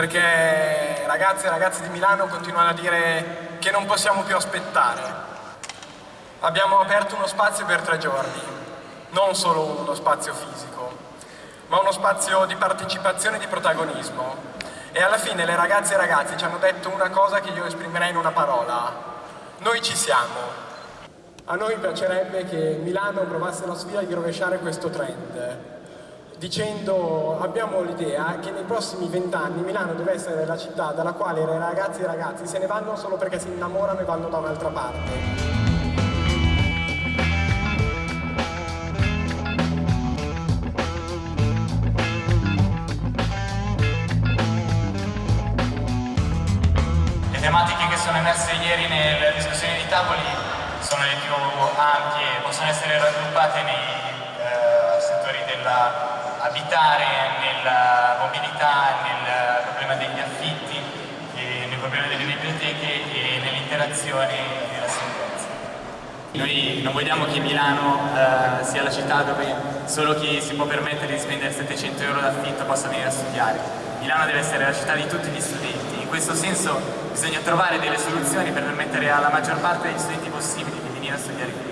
perché ragazzi e ragazze di Milano continuano a dire che non possiamo più aspettare. Abbiamo aperto uno spazio per tre giorni, non solo uno spazio fisico, ma uno spazio di partecipazione e di protagonismo. E alla fine le ragazze e i ragazzi ci hanno detto una cosa che io esprimerei in una parola. Noi ci siamo. A noi piacerebbe che Milano provasse la sfida di rovesciare questo trend dicendo abbiamo l'idea che nei prossimi vent'anni Milano deve essere la città dalla quale le ragazze e i ragazzi se ne vanno solo perché si innamorano e vanno da un'altra parte. Le tematiche che sono emerse ieri nella discussione dei tavoli sono le più ampie, possono essere raggruppate nei eh, settori della abitare, nella mobilità, nel problema degli affitti, nel problema delle biblioteche e nell'interazione e nella sicurezza. Noi non vogliamo che Milano eh, sia la città dove solo chi si può permettere di spendere 700 euro d'affitto possa venire a studiare. Milano deve essere la città di tutti gli studenti. In questo senso bisogna trovare delle soluzioni per permettere alla maggior parte degli studenti possibili di venire a studiare qui.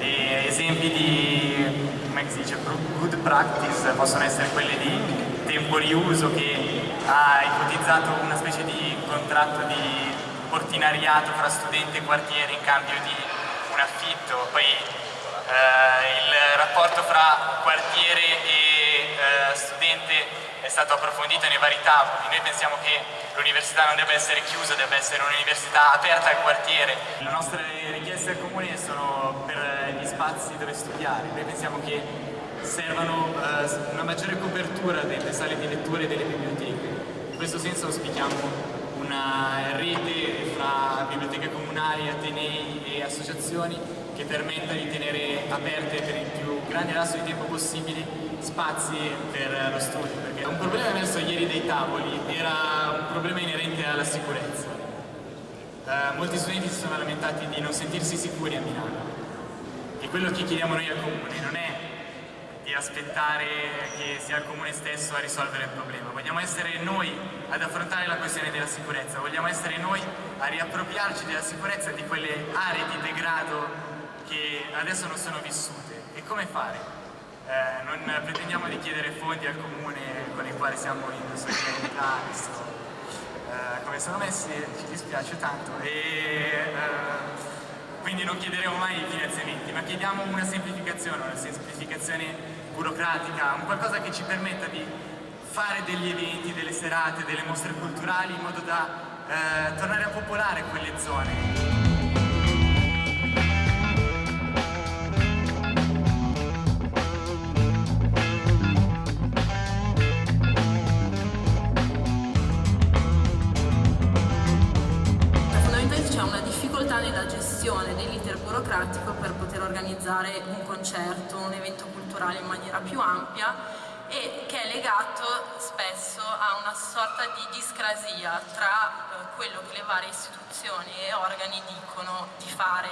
E esempi di si dice, good practice possono essere quelle di tempo riuso che ha ipotizzato una specie di contratto di portinariato fra studente e quartiere in cambio di un affitto, poi eh, il rapporto fra quartiere e eh, studente è stato approfondito nei vari tavoli, noi pensiamo che l'università non debba essere chiusa, debba essere un'università aperta al quartiere. Le nostre richieste al comune sono spazi dove studiare, noi pensiamo che servano eh, una maggiore copertura delle sale di lettura e delle biblioteche. In questo senso auspichiamo una rete fra biblioteche comunali, atenei e associazioni che permetta di tenere aperte per il più grande lasso di tempo possibile spazi per lo studio, perché un problema emerso ieri dai tavoli era un problema inerente alla sicurezza. Uh, molti studenti si sono lamentati di non sentirsi sicuri a Milano quello che chiediamo noi al Comune non è di aspettare che sia il Comune stesso a risolvere il problema, vogliamo essere noi ad affrontare la questione della sicurezza, vogliamo essere noi a riappropriarci della sicurezza di quelle aree di degrado che adesso non sono vissute. E come fare? Eh, non pretendiamo di chiedere fondi al comune con i quali siamo in solidarietà, eh, come sono messi, ci dispiace tanto. E, eh, quindi non chiederemo mai finanziamenti, ma chiediamo una semplificazione, una semplificazione burocratica, un qualcosa che ci permetta di fare degli eventi, delle serate, delle mostre culturali in modo da eh, tornare a popolare quelle zone. Organizzare un concerto, un evento culturale in maniera più ampia e che è legato spesso a una sorta di discrasia tra eh, quello che le varie istituzioni e organi dicono di fare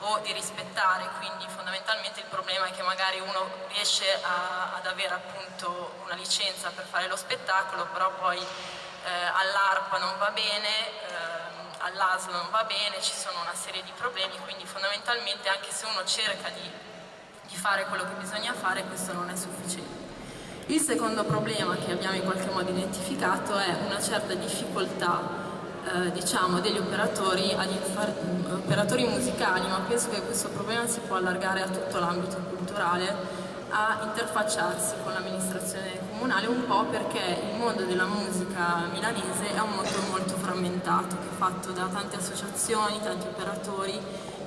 o di rispettare, quindi fondamentalmente il problema è che magari uno riesce a, ad avere appunto una licenza per fare lo spettacolo, però poi eh, all'ARPA non va bene, eh, all'ASL non va bene, ci sono una serie di problemi, quindi fondamentalmente anche se uno cerca di, di fare quello che bisogna fare, questo non è sufficiente. Il secondo problema che abbiamo in qualche modo identificato è una certa difficoltà eh, diciamo, degli operatori, operatori musicali, ma penso che questo problema si può allargare a tutto l'ambito culturale, a interfacciarsi con l'amministrazione comunale un po' perché il mondo della musica milanese è un mondo molto frammentato, fatto da tante associazioni, tanti operatori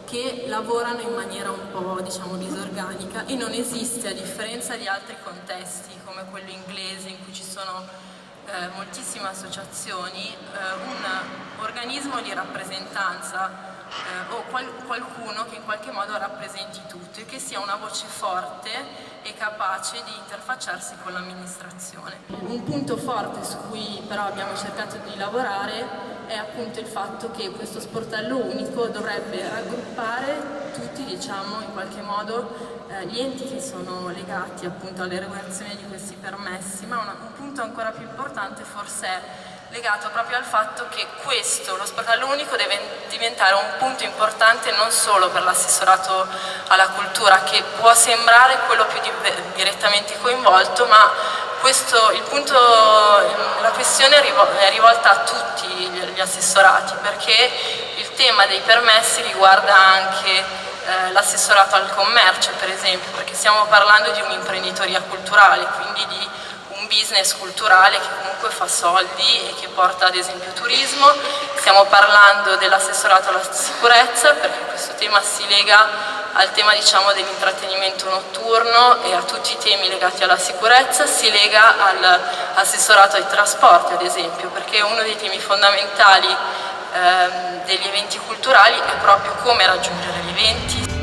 che lavorano in maniera un po' diciamo disorganica e non esiste a differenza di altri contesti come quello inglese in cui ci sono eh, moltissime associazioni, eh, un organismo di rappresentanza eh, o qual qualcuno che in qualche modo rappresenti tutto e che sia una voce forte e capace di interfacciarsi con l'amministrazione. Un punto forte su cui però abbiamo cercato di lavorare è appunto il fatto che questo sportello unico dovrebbe raggruppare tutti diciamo, in qualche modo eh, gli enti che sono legati appunto all'erogazione di questi permessi, ma una, un punto ancora più importante forse è legato proprio al fatto che questo, lo sportello unico, deve diventare un punto importante non solo per l'assessorato alla cultura, che può sembrare quello più di direttamente coinvolto, ma questo, punto, la questione è rivolta a tutti gli assessorati, perché il tema dei permessi riguarda anche eh, l'assessorato al commercio, per esempio, perché stiamo parlando di un'imprenditoria culturale, quindi di un business culturale che comunque fa soldi e che porta ad esempio turismo, stiamo parlando dell'assessorato alla sicurezza perché questo tema si lega al tema diciamo, dell'intrattenimento notturno e a tutti i temi legati alla sicurezza, si lega all'assessorato ai trasporti ad esempio perché uno dei temi fondamentali ehm, degli eventi culturali è proprio come raggiungere gli eventi,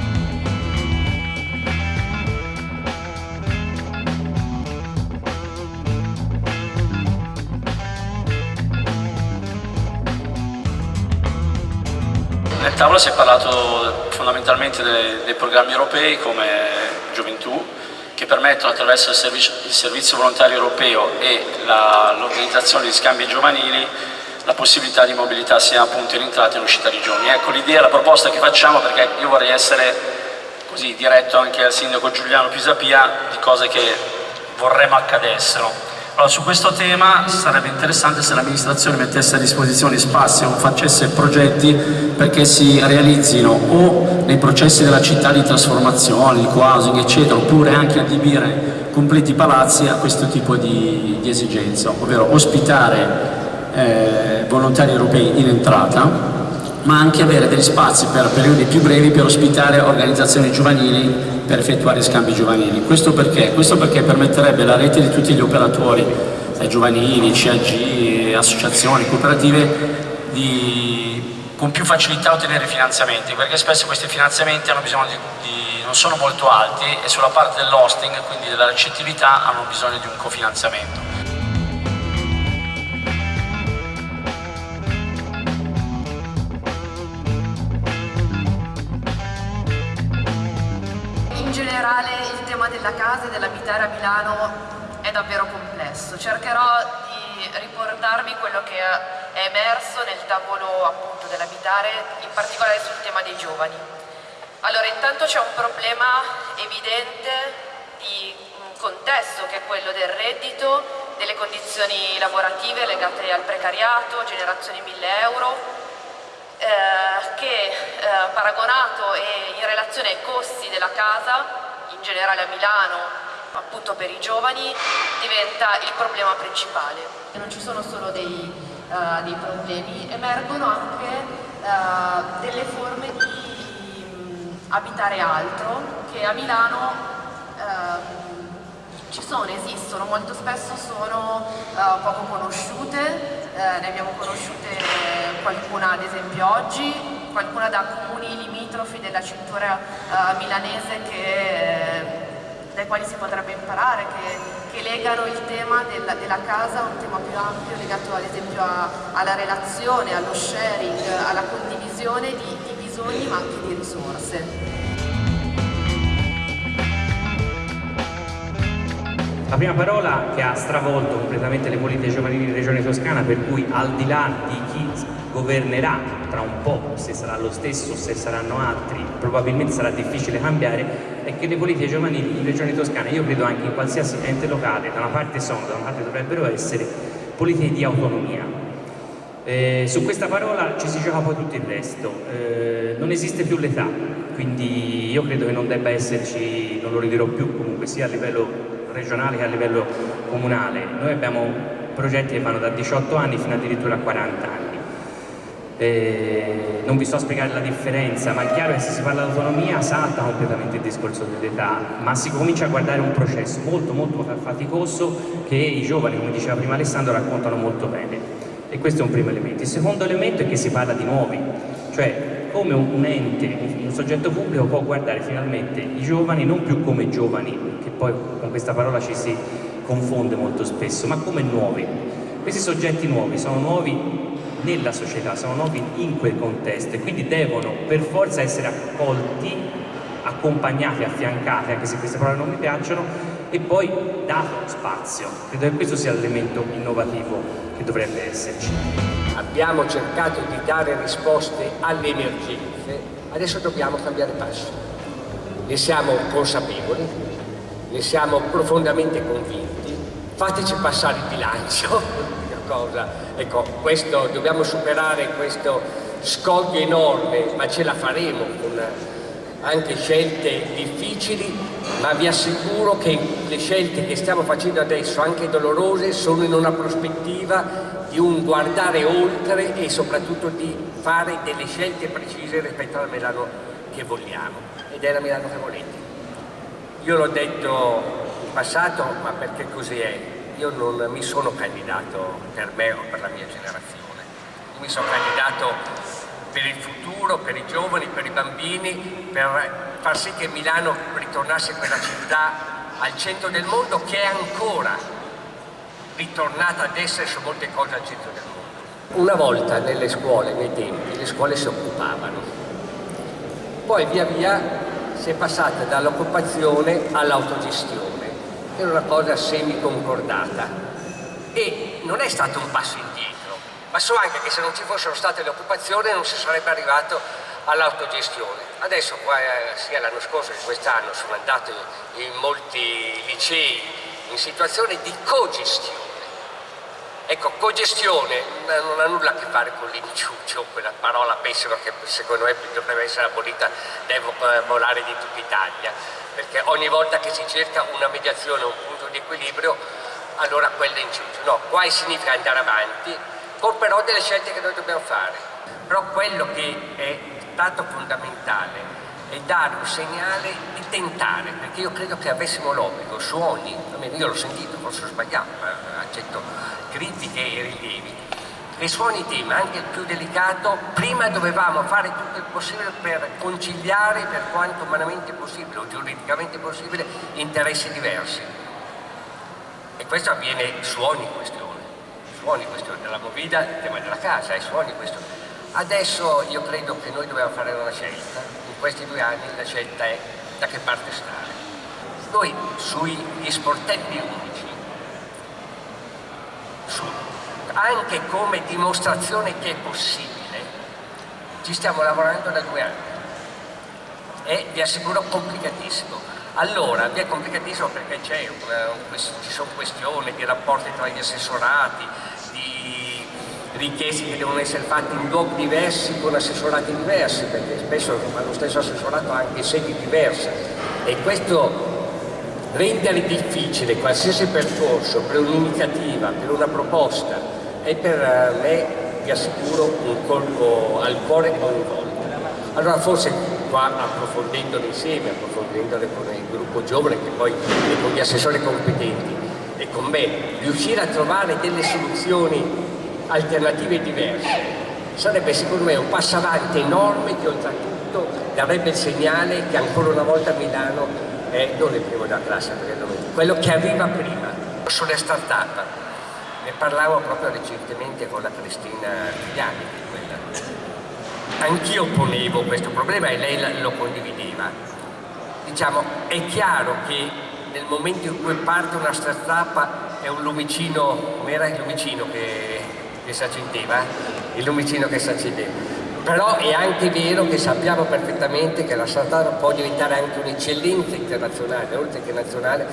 Nel tavolo si è parlato fondamentalmente dei, dei programmi europei come Gioventù, che permettono attraverso il servizio, il servizio volontario europeo e l'organizzazione di scambi giovanili la possibilità di mobilità sia appunto in entrata e in uscita di giovani. Ecco l'idea, la proposta che facciamo, perché io vorrei essere così diretto anche al sindaco Giuliano Pisapia di cose che vorremmo accadessero. Allora, su questo tema sarebbe interessante se l'amministrazione mettesse a disposizione spazi o facesse progetti perché si realizzino o nei processi della città di trasformazione, di housing, eccetera, oppure anche adibire completi palazzi a questo tipo di, di esigenza, ovvero ospitare eh, volontari europei in entrata, ma anche avere degli spazi per periodi più brevi per ospitare organizzazioni giovanili per effettuare scambi giovanili. Questo perché? Questo perché permetterebbe alla rete di tutti gli operatori, eh, giovanili, CAG, associazioni, cooperative, di con più facilità ottenere finanziamenti, perché spesso questi finanziamenti di, di, non sono molto alti e sulla parte dell'hosting, quindi della recettività, hanno bisogno di un cofinanziamento. Della casa e dell'abitare a Milano è davvero complesso. Cercherò di riportarvi quello che è emerso nel tavolo appunto dell'abitare, in particolare sul tema dei giovani. Allora, intanto c'è un problema evidente di un contesto che è quello del reddito, delle condizioni lavorative legate al precariato, generazione 1000 euro, eh, che eh, paragonato e in relazione ai costi della casa in generale a Milano, appunto per i giovani, diventa il problema principale. Non ci sono solo dei, uh, dei problemi, emergono anche uh, delle forme di um, abitare altro che a Milano uh, ci sono, esistono, molto spesso sono poco conosciute, ne abbiamo conosciute qualcuna ad esempio oggi, qualcuna da comuni limitrofi della cintura milanese che, dai quali si potrebbe imparare, che, che legano il tema della, della, casa a un tema più ampio legato ad esempio a, alla relazione, allo sharing, alla condivisione di, di bisogni ma anche di risorse. La prima parola che ha stravolto completamente le politiche giovanili in Regione Toscana, per cui al di là di chi governerà tra un po', se sarà lo stesso, se saranno altri, probabilmente sarà difficile cambiare, è che le politiche giovanili in Regione Toscana, io credo anche in qualsiasi ente locale, da una parte sono, da una parte dovrebbero essere politiche di autonomia. Eh, su questa parola ci si gioca poi tutto il resto, eh, non esiste più l'età, quindi io credo che non debba esserci, non lo ridirò più comunque sia a livello regionale che a livello comunale. Noi abbiamo progetti che vanno da 18 anni fino addirittura a 40 anni. Eh, non vi sto a spiegare la differenza, ma è chiaro che se si parla di autonomia salta completamente il discorso dell'età, ma si comincia a guardare un processo molto molto faticoso che i giovani, come diceva prima Alessandro, raccontano molto bene. E questo è un primo elemento. Il secondo elemento è che si parla di nuovi, cioè come un ente, un soggetto pubblico può guardare finalmente i giovani non più come giovani, che poi con questa parola ci si confonde molto spesso, ma come nuovi. Questi soggetti nuovi sono nuovi nella società, sono nuovi in quel contesto e quindi devono per forza essere accolti accompagnate, affiancate, anche se queste parole non mi piacciono, e poi dato spazio. Credo che questo sia l'elemento innovativo che dovrebbe esserci. Abbiamo cercato di dare risposte alle emergenze, adesso dobbiamo cambiare passo. Ne siamo consapevoli, ne siamo profondamente convinti, fateci passare il bilancio, cosa. Ecco, questo, dobbiamo superare questo scoglio enorme, ma ce la faremo con anche scelte difficili, ma vi assicuro che le scelte che stiamo facendo adesso, anche dolorose, sono in una prospettiva di un guardare oltre e soprattutto di fare delle scelte precise rispetto alla Milano che vogliamo ed è la Milano che volete. Io l'ho detto in passato, ma perché così è, io non mi sono candidato per me o per la mia generazione, io mi sono candidato per il futuro, per i giovani, per i bambini, per far sì che Milano ritornasse quella città al centro del mondo che è ancora ritornata ad essere su molte cose al centro del mondo. Una volta nelle scuole, nei tempi, le scuole si occupavano, poi via via si è passata dall'occupazione all'autogestione era una cosa semi-concordata e non è stato un passo indietro, ma so anche che se non ci fossero state le occupazioni non si sarebbe arrivato all'autogestione. Adesso, eh, sia l'anno scorso che quest'anno, sono andato in molti licei in situazione di cogestione. Ecco, cogestione non ha nulla a che fare con l'inciuccio, quella parola pessima che secondo me dovrebbe essere abolita dai vocabolari di tutta Italia perché ogni volta che si cerca una mediazione, un punto di equilibrio, allora quello è inciucio. No, qua significa andare avanti, con però delle scelte che noi dobbiamo fare. Però quello che è stato fondamentale è dare un segnale di tentare, perché io credo che avessimo l'obbligo su ogni, almeno io l'ho sentito, forse ho sbagliato, accetto critiche e rilievi, e su ogni tema, anche il più delicato, prima dovevamo fare tutto il possibile per conciliare per quanto umanamente possibile o giuridicamente possibile interessi diversi. E questo avviene su ogni questione, su ogni questione della movida, il tema della casa, e su ogni questione. Adesso io credo che noi dobbiamo fare una scelta, questi due anni la scelta è da che parte stare. Noi sugli sportelli unici, su anche come dimostrazione che è possibile, ci stiamo lavorando da due anni e vi assicuro complicatissimo. Allora, vi è complicatissimo perché ci sono questioni di rapporti tra gli assessorati, richieste che devono essere fatte in luoghi diversi con assessorati diversi, perché spesso lo stesso assessorato ha anche sedi diverse e questo rendere difficile qualsiasi percorso per un'iniziativa, per una proposta è per me, vi assicuro, un colpo al cuore ogni volta. Allora forse qua approfondendole insieme, approfondendole con il gruppo giovane che poi è con gli assessori competenti e con me, riuscire a trovare delle soluzioni alternative diverse sarebbe secondo me un passo avanti enorme che oltretutto darebbe il segnale che ancora una volta Milano è non il primo della classe, quello che arriva prima. Sulle start-up ne parlavo proprio recentemente con la Cristina Figliani Anch'io ponevo questo problema e lei lo condivideva. Diciamo, è chiaro che nel momento in cui parte una startup è un lumicino, come era il lumicino che, che si accendeva? Il lumicino che si accendeva. Però è anche vero che sappiamo perfettamente che la startup può diventare anche un'eccellenza internazionale, oltre che nazionale,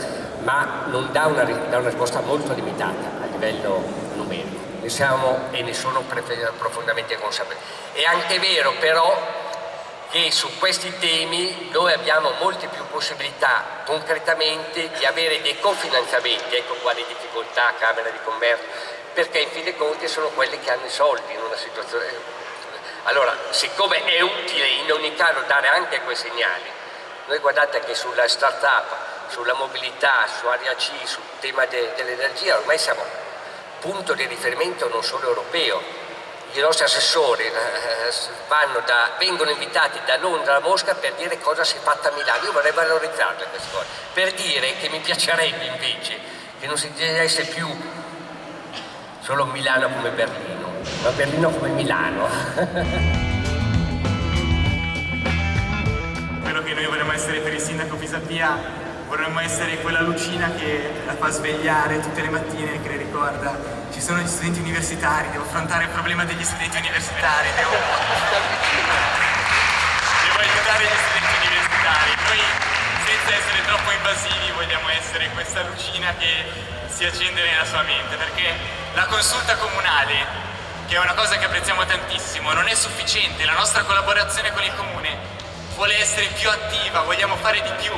ma non dà una, dà una risposta molto limitata livello numerico, ne siamo e ne sono profondamente consapevoli. È anche vero però che su questi temi noi abbiamo molte più possibilità concretamente di avere dei cofinanziamenti, ecco quali difficoltà Camera di Commercio, perché in fin dei conti sono quelli che hanno i soldi in una situazione. Allora, siccome è utile in ogni caso dare anche quei segnali, noi guardate che sulla start-up, sulla mobilità, su Area C, sul tema de dell'energia, ormai siamo punto di riferimento non solo europeo. I nostri assessori eh, da, vengono invitati da Londra a Mosca per dire cosa si è fatta a Milano. Io vorrei valorizzarle queste cose, per dire che mi piacerebbe invece che non si dicesse più solo Milano come Berlino, ma Berlino come Milano. Quello che noi vorremmo essere per il sindaco Pisapia, vorremmo essere quella lucina che la fa svegliare tutte le mattine, che le ricorda ci sono gli studenti universitari, devo affrontare il problema degli studenti universitari, devo, devo aiutare gli studenti universitari. Noi senza essere troppo invasivi vogliamo essere questa lucina che si accende nella sua mente, perché la consulta comunale che è una cosa che apprezziamo tantissimo, non è sufficiente, la nostra collaborazione con il comune vuole essere più attiva, vogliamo fare di più,